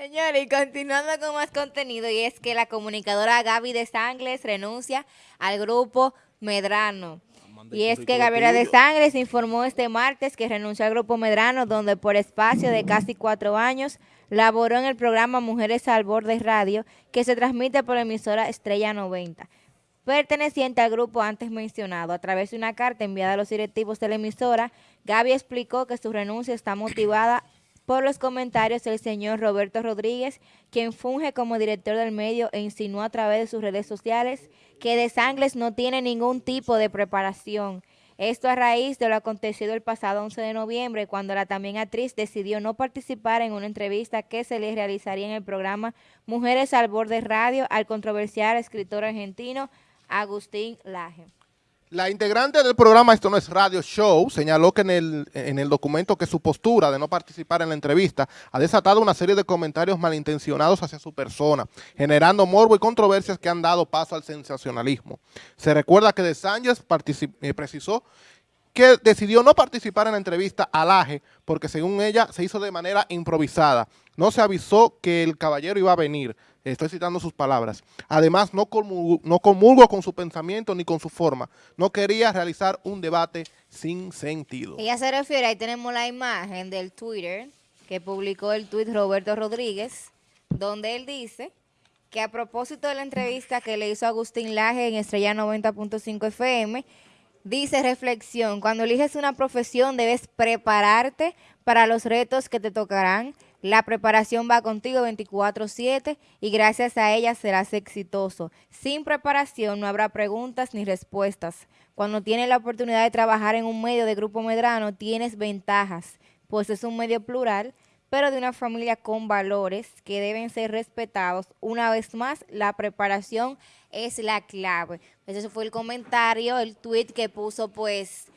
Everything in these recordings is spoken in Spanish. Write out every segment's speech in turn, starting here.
Señores, y continuando con más contenido, y es que la comunicadora Gaby de Sangles renuncia al grupo Medrano. Y es que Gabriela de Sangres informó este martes que renunció al Grupo Medrano, donde por espacio de casi cuatro años laboró en el programa Mujeres al Borde Radio, que se transmite por la emisora Estrella 90. Perteneciente al grupo antes mencionado, a través de una carta enviada a los directivos de la emisora, Gaby explicó que su renuncia está motivada por los comentarios del señor Roberto Rodríguez, quien funge como director del medio e insinuó a través de sus redes sociales que De Sangles no tiene ningún tipo de preparación. Esto a raíz de lo acontecido el pasado 11 de noviembre, cuando la también actriz decidió no participar en una entrevista que se le realizaría en el programa Mujeres al Borde Radio al controversial escritor argentino Agustín Laje. La integrante del programa Esto no es Radio Show señaló que en el, en el documento que su postura de no participar en la entrevista ha desatado una serie de comentarios malintencionados hacia su persona, generando morbo y controversias que han dado paso al sensacionalismo. Se recuerda que De Sánchez eh, precisó que decidió no participar en la entrevista al AGE porque según ella se hizo de manera improvisada. No se avisó que el caballero iba a venir. Estoy citando sus palabras. Además, no comulgo, no comulgo con su pensamiento ni con su forma. No quería realizar un debate sin sentido. Ella se refiere, ahí tenemos la imagen del Twitter que publicó el tuit Roberto Rodríguez, donde él dice que a propósito de la entrevista que le hizo Agustín Laje en Estrella 90.5 FM, Dice reflexión, cuando eliges una profesión debes prepararte para los retos que te tocarán. La preparación va contigo 24-7 y gracias a ella serás exitoso. Sin preparación no habrá preguntas ni respuestas. Cuando tienes la oportunidad de trabajar en un medio de Grupo Medrano tienes ventajas, pues es un medio plural, pero de una familia con valores que deben ser respetados. Una vez más, la preparación es la clave. Ese fue el comentario, el tweet que puso pues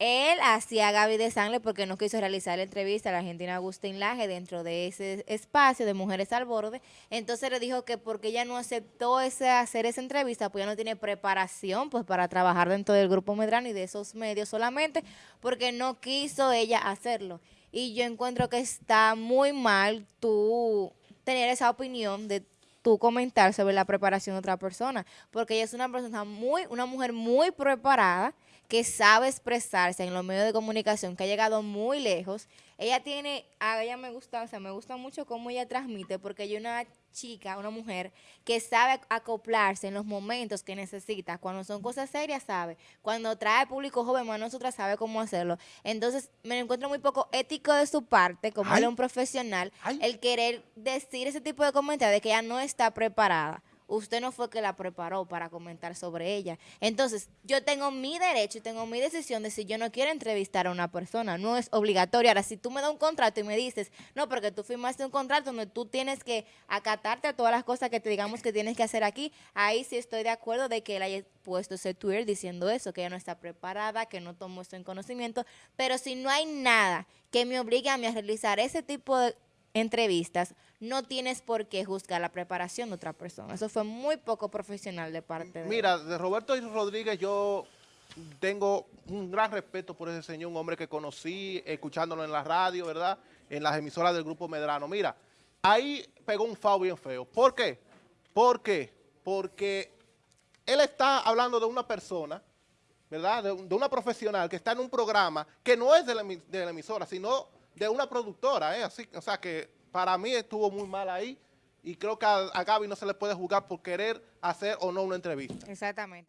él hacia Gaby de Sangre porque no quiso realizar la entrevista a la argentina Agustín Laje dentro de ese espacio de Mujeres al Borde. Entonces le dijo que porque ella no aceptó ese, hacer esa entrevista, pues ya no tiene preparación pues para trabajar dentro del Grupo Medrano y de esos medios solamente porque no quiso ella hacerlo. Y yo encuentro que está muy mal tú tener esa opinión de tú comentar sobre la preparación de otra persona, porque ella es una persona muy, una mujer muy preparada, que sabe expresarse en los medios de comunicación, que ha llegado muy lejos. Ella tiene, a ella me gusta, o sea, me gusta mucho cómo ella transmite, porque ella es una chica, una mujer, que sabe acoplarse en los momentos que necesita. Cuando son cosas serias, sabe. Cuando trae público joven, más nosotras sabe cómo hacerlo. Entonces, me encuentro muy poco ético de su parte, como él es un profesional, el querer decir ese tipo de comentarios de que ella no está preparada usted no fue que la preparó para comentar sobre ella. Entonces, yo tengo mi derecho y tengo mi decisión de si yo no quiero entrevistar a una persona. No es obligatorio. Ahora, si tú me das un contrato y me dices, no, porque tú firmaste un contrato donde tú tienes que acatarte a todas las cosas que te digamos que tienes que hacer aquí, ahí sí estoy de acuerdo de que él haya puesto ese Twitter diciendo eso, que ella no está preparada, que no tomó esto en conocimiento. Pero si no hay nada que me obligue a mí a realizar ese tipo de entrevistas, no tienes por qué juzgar la preparación de otra persona. Eso fue muy poco profesional de parte de Mira, de Roberto Rodríguez yo tengo un gran respeto por ese señor, un hombre que conocí escuchándolo en la radio, ¿verdad? En las emisoras del Grupo Medrano. Mira, ahí pegó un fao bien feo. ¿Por qué? ¿Por qué? Porque él está hablando de una persona, ¿verdad? De, una profesional que está en un programa que no es de la, de la emisora, sino de una productora, ¿eh? Así, o sea que para mí estuvo muy mal ahí y creo que a, a Gaby no se le puede juzgar por querer hacer o no una entrevista. Exactamente.